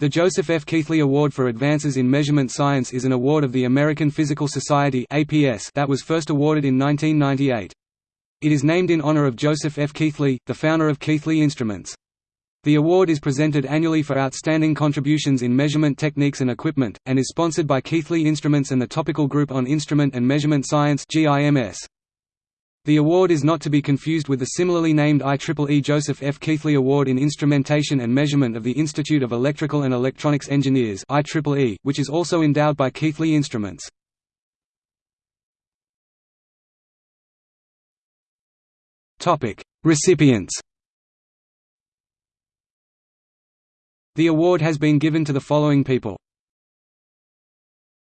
The Joseph F. Keithley Award for Advances in Measurement Science is an award of the American Physical Society that was first awarded in 1998. It is named in honor of Joseph F. Keithley, the founder of Keithley Instruments. The award is presented annually for outstanding contributions in measurement techniques and equipment, and is sponsored by Keithley Instruments and the Topical Group on Instrument and Measurement Science GIMS. The award is not to be confused with the similarly named IEEE Joseph F. Keithley Award in Instrumentation and Measurement of the Institute of Electrical and Electronics Engineers IEEE, which is also endowed by Keithley Instruments. Recipients The award has been given to the following people